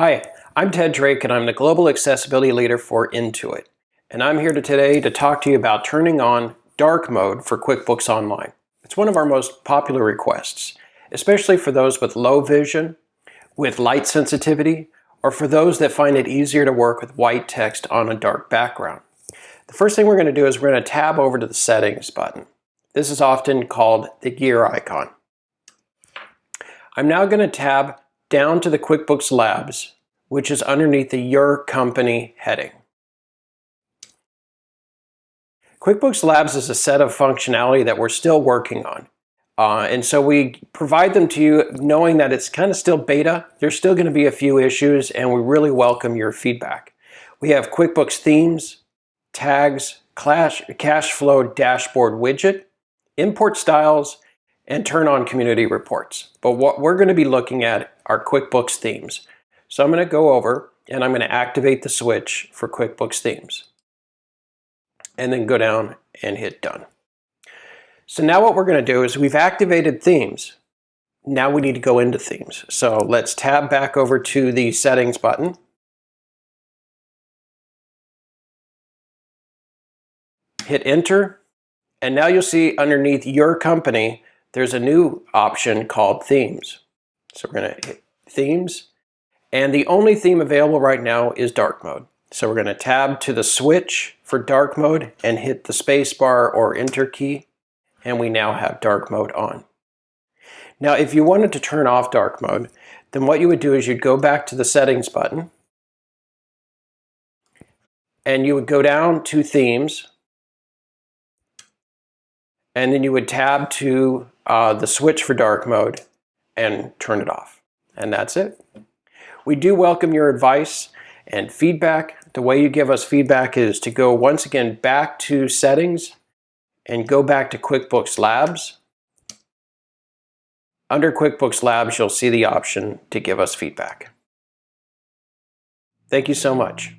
Hi, I'm Ted Drake and I'm the Global Accessibility Leader for Intuit. And I'm here today to talk to you about turning on dark mode for QuickBooks Online. It's one of our most popular requests, especially for those with low vision, with light sensitivity, or for those that find it easier to work with white text on a dark background. The first thing we're going to do is we're going to tab over to the Settings button. This is often called the gear icon. I'm now going to tab down to the QuickBooks Labs, which is underneath the Your Company heading. QuickBooks Labs is a set of functionality that we're still working on. Uh, and so we provide them to you knowing that it's kind of still beta. There's still going to be a few issues and we really welcome your feedback. We have QuickBooks themes, tags, cash flow dashboard widget, import styles, and turn on community reports. But what we're going to be looking at are QuickBooks themes. So I'm going to go over and I'm going to activate the switch for QuickBooks themes. And then go down and hit done. So now what we're going to do is we've activated themes. Now we need to go into themes. So let's tab back over to the settings button. Hit enter. And now you'll see underneath your company, there's a new option called themes. So we're going to hit themes. And the only theme available right now is dark mode. So we're going to tab to the switch for dark mode and hit the spacebar or enter key. And we now have dark mode on. Now, if you wanted to turn off dark mode, then what you would do is you'd go back to the settings button and you would go down to themes and then you would tab to uh, the switch for dark mode and turn it off. And that's it. We do welcome your advice and feedback. The way you give us feedback is to go once again back to settings and go back to QuickBooks Labs. Under QuickBooks Labs, you'll see the option to give us feedback. Thank you so much.